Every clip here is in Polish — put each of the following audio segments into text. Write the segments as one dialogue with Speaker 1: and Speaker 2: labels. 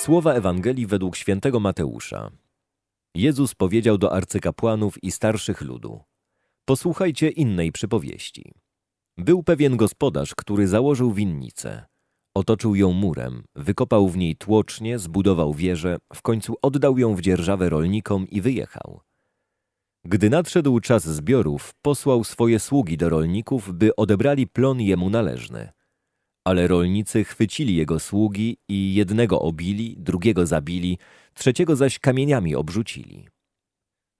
Speaker 1: Słowa Ewangelii według świętego Mateusza. Jezus powiedział do arcykapłanów i starszych ludu: Posłuchajcie innej przypowieści. Był pewien gospodarz, który założył winnicę. Otoczył ją murem, wykopał w niej tłocznie, zbudował wieżę, w końcu oddał ją w dzierżawę rolnikom i wyjechał. Gdy nadszedł czas zbiorów, posłał swoje sługi do rolników, by odebrali plon jemu należny. Ale rolnicy chwycili jego sługi i jednego obili, drugiego zabili, trzeciego zaś kamieniami obrzucili.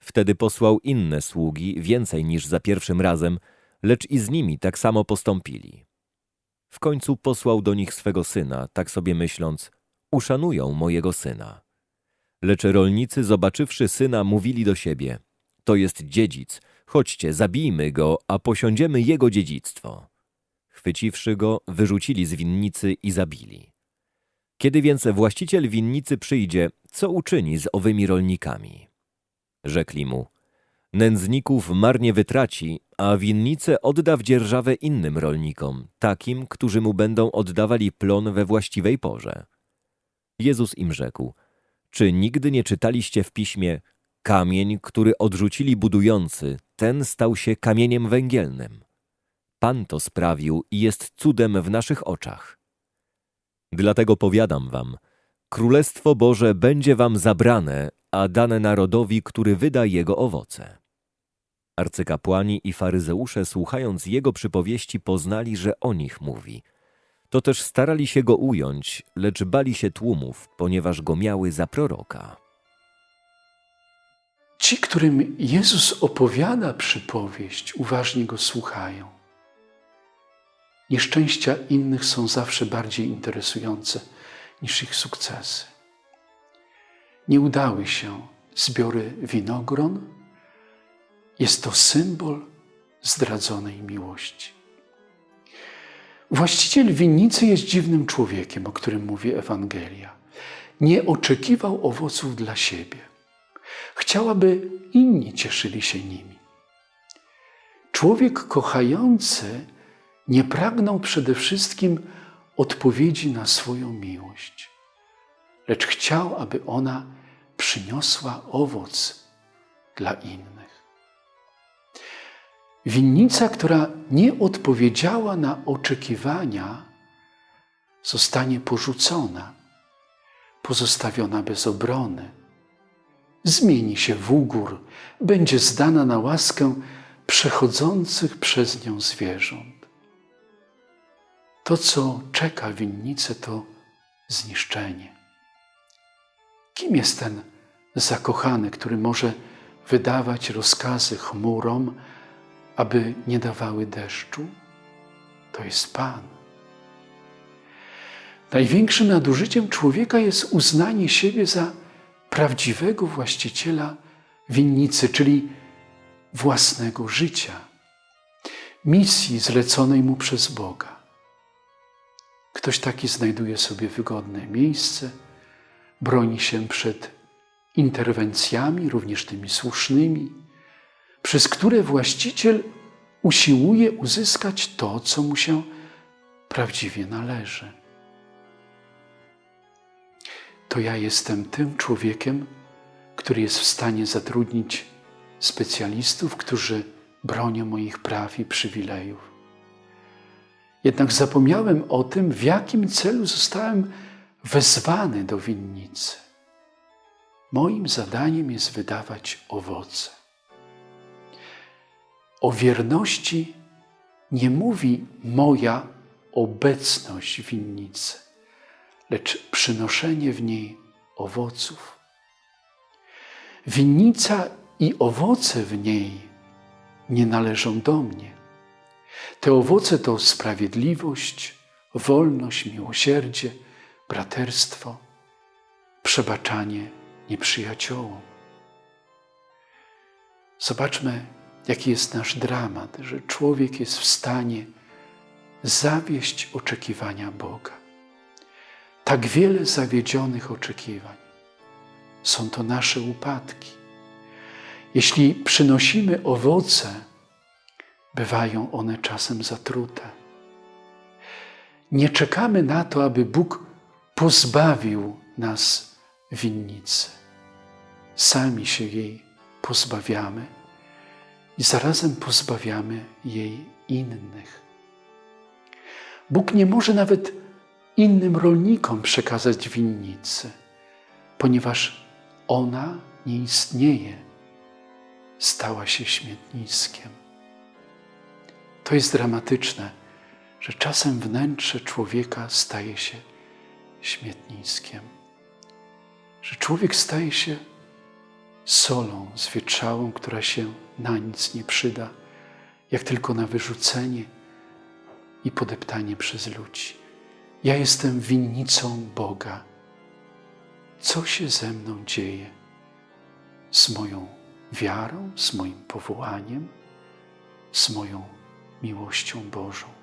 Speaker 1: Wtedy posłał inne sługi, więcej niż za pierwszym razem, lecz i z nimi tak samo postąpili. W końcu posłał do nich swego syna, tak sobie myśląc, uszanują mojego syna. Lecz rolnicy, zobaczywszy syna, mówili do siebie, to jest dziedzic, chodźcie, zabijmy go, a posiądziemy jego dziedzictwo. Chwyciwszy go, wyrzucili z winnicy i zabili. Kiedy więc właściciel winnicy przyjdzie, co uczyni z owymi rolnikami? Rzekli mu, nędzników marnie wytraci, a winnicę odda w dzierżawę innym rolnikom, takim, którzy mu będą oddawali plon we właściwej porze. Jezus im rzekł, czy nigdy nie czytaliście w piśmie, kamień, który odrzucili budujący, ten stał się kamieniem węgielnym. Pan to sprawił i jest cudem w naszych oczach. Dlatego powiadam wam, Królestwo Boże będzie wam zabrane, a dane narodowi, który wyda jego owoce. Arcykapłani i faryzeusze, słuchając jego przypowieści, poznali, że o nich mówi. To też starali się go ująć, lecz bali się tłumów, ponieważ go miały za proroka.
Speaker 2: Ci, którym Jezus opowiada przypowieść, uważnie go słuchają. Nieszczęścia innych są zawsze bardziej interesujące niż ich sukcesy. Nie udały się zbiory winogron. Jest to symbol zdradzonej miłości. Właściciel winnicy jest dziwnym człowiekiem, o którym mówi Ewangelia. Nie oczekiwał owoców dla siebie. Chciał, aby inni cieszyli się nimi. Człowiek kochający nie pragnął przede wszystkim odpowiedzi na swoją miłość, lecz chciał, aby ona przyniosła owoc dla innych. Winnica, która nie odpowiedziała na oczekiwania, zostanie porzucona, pozostawiona bez obrony. Zmieni się w ugór, będzie zdana na łaskę przechodzących przez nią zwierząt. To, co czeka winnicę, to zniszczenie. Kim jest ten zakochany, który może wydawać rozkazy chmurom, aby nie dawały deszczu? To jest Pan. Największym nadużyciem człowieka jest uznanie siebie za prawdziwego właściciela winnicy, czyli własnego życia, misji zleconej mu przez Boga. Ktoś taki znajduje sobie wygodne miejsce, broni się przed interwencjami, również tymi słusznymi, przez które właściciel usiłuje uzyskać to, co mu się prawdziwie należy. To ja jestem tym człowiekiem, który jest w stanie zatrudnić specjalistów, którzy bronią moich praw i przywilejów. Jednak zapomniałem o tym, w jakim celu zostałem wezwany do winnicy. Moim zadaniem jest wydawać owoce. O wierności nie mówi moja obecność winnicy, lecz przynoszenie w niej owoców. Winnica i owoce w niej nie należą do mnie te owoce to sprawiedliwość, wolność, miłosierdzie, braterstwo, przebaczanie nieprzyjaciołom. Zobaczmy, jaki jest nasz dramat, że człowiek jest w stanie zawieść oczekiwania Boga. Tak wiele zawiedzionych oczekiwań. Są to nasze upadki. Jeśli przynosimy owoce, bywają one czasem zatrute. Nie czekamy na to, aby Bóg pozbawił nas winnicy. Sami się jej pozbawiamy i zarazem pozbawiamy jej innych. Bóg nie może nawet innym rolnikom przekazać winnicy, ponieważ ona nie istnieje, stała się śmietniskiem. To jest dramatyczne, że czasem wnętrze człowieka staje się śmietniskiem, że człowiek staje się solą zwietrzałą, która się na nic nie przyda, jak tylko na wyrzucenie i podeptanie przez ludzi. Ja jestem winnicą Boga. Co się ze mną dzieje? Z moją wiarą, z moim powołaniem, z moją miłością Bożą.